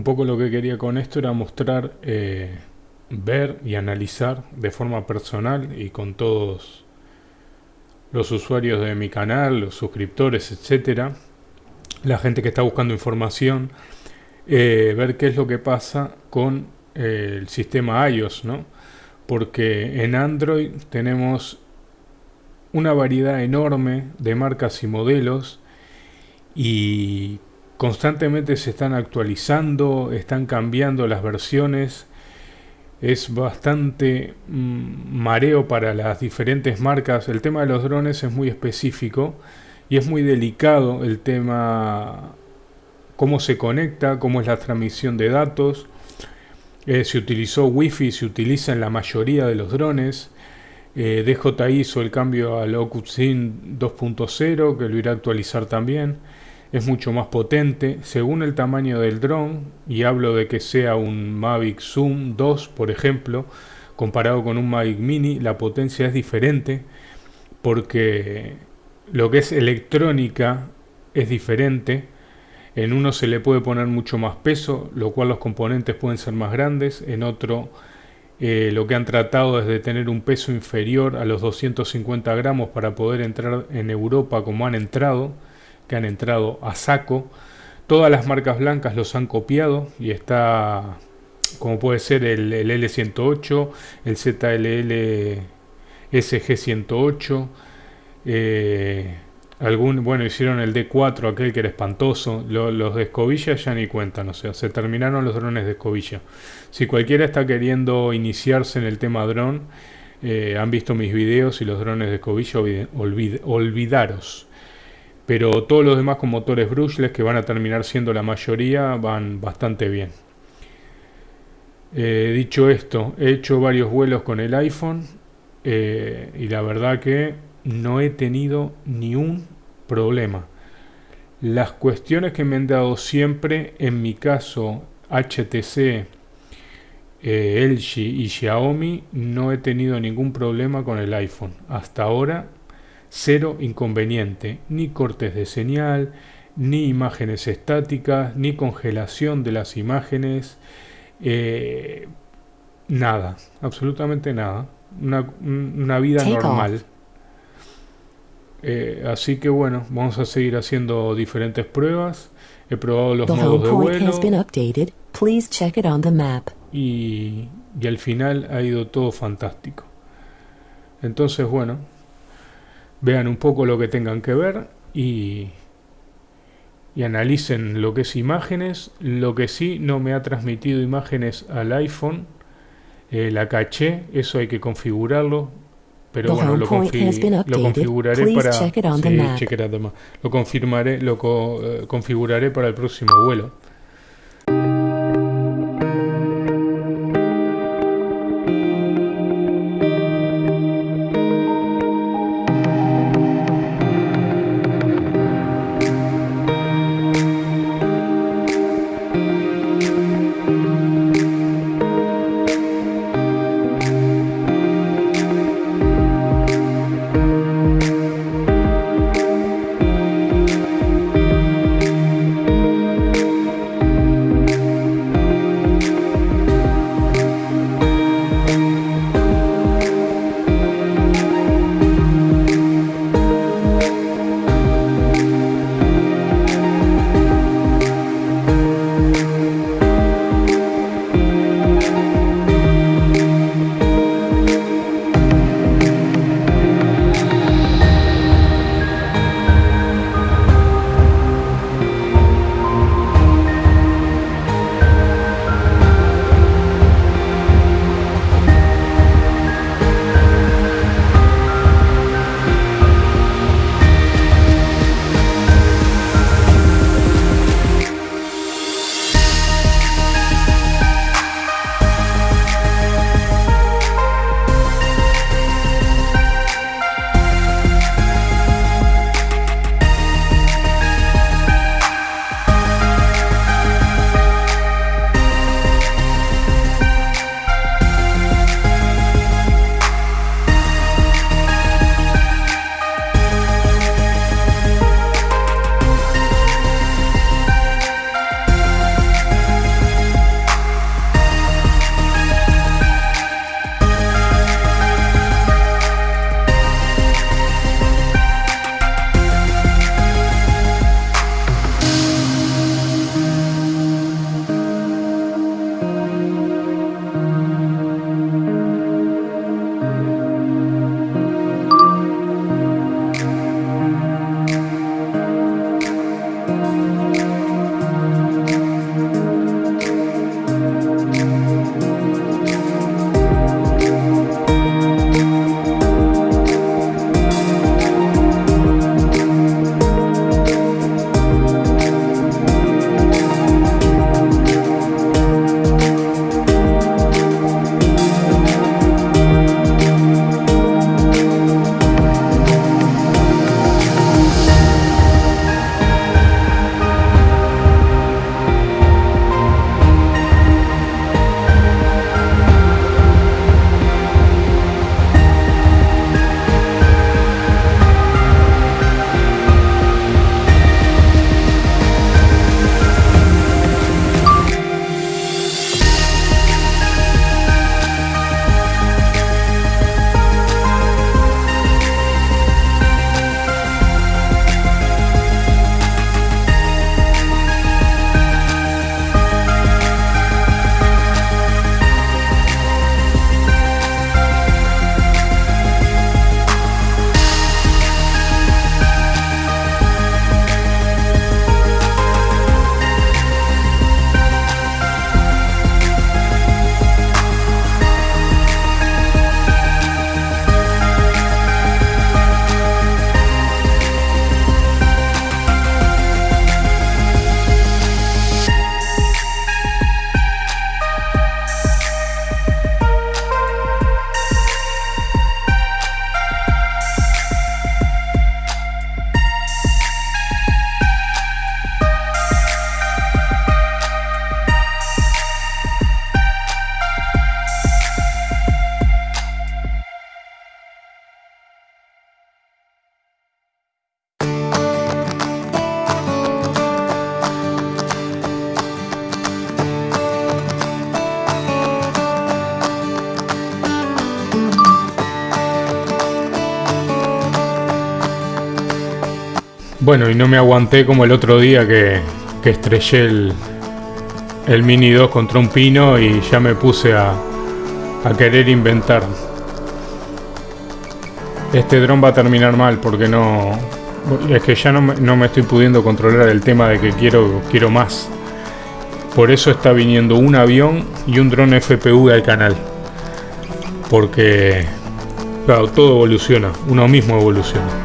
un poco lo que quería con esto era mostrar, eh, ver y analizar de forma personal y con todos los usuarios de mi canal, los suscriptores, etcétera, la gente que está buscando información, eh, ver qué es lo que pasa con eh, el sistema iOS, ¿no? Porque en Android tenemos una variedad enorme de marcas y modelos y constantemente se están actualizando, están cambiando las versiones. Es bastante mm, mareo para las diferentes marcas. El tema de los drones es muy específico y es muy delicado el tema cómo se conecta, cómo es la transmisión de datos. Eh, se utilizó Wi-Fi, se utiliza en la mayoría de los drones. Eh, DJI hizo el cambio al OcuSyn 2.0, que lo irá a actualizar también. Es mucho más potente según el tamaño del dron, y hablo de que sea un Mavic Zoom 2, por ejemplo, comparado con un Mavic Mini, la potencia es diferente porque lo que es electrónica es diferente. En uno se le puede poner mucho más peso, lo cual los componentes pueden ser más grandes. En otro eh, lo que han tratado es de tener un peso inferior a los 250 gramos para poder entrar en Europa como han entrado, que han entrado a saco. Todas las marcas blancas los han copiado y está como puede ser el, L108, el ZLL SG108, eh, Algún, bueno, hicieron el D4, aquel que era espantoso. los de escobilla ya ni cuentan, o sea, se terminaron los drones de escobilla. Si cualquiera está queriendo iniciarse en el tema dron, eh, han visto mis videos y los drones de escobilla, olvidaros. Pero todos los demás con motores brushless, que van a terminar siendo la mayoría, van bastante bien. Eh, dicho esto, he hecho varios vuelos con el iPhone eh, y la verdad que no he tenido ni un problema. Las cuestiones que me han dado siempre, en mi caso HTC, eh, LG y Xiaomi, no he tenido ningún problema con el iPhone. Hasta ahora, cero inconveniente, ni cortes de señal, ni imágenes estáticas, ni congelación de las imágenes, eh, nada, absolutamente nada. Una, vida normal. Eh, así que bueno, vamos a seguir haciendo diferentes pruebas. He probado los modos de vuelo. Y, y al final ha ido todo fantástico. Entonces bueno, vean un poco lo que tengan que ver y, y analicen lo que es imágenes. Lo que sí no me ha transmitido imágenes al iPhone, eh, la caché, eso hay que configurarlo pero bueno, lo, lo, configuraré para sí, lo confirmaré, lo eh, configuraré para el próximo vuelo. Bueno, y no me aguanté como el otro día que, estrellé el, Mini 2 contra un pino y ya me puse a, a querer inventar. Este dron va a terminar mal porque no... Es que ya no me, no me estoy pudiendo controlar el tema de que quiero, quiero más. Por eso está viniendo un avión y un dron FPV al canal. Porque, claro, todo evoluciona, uno mismo evoluciona.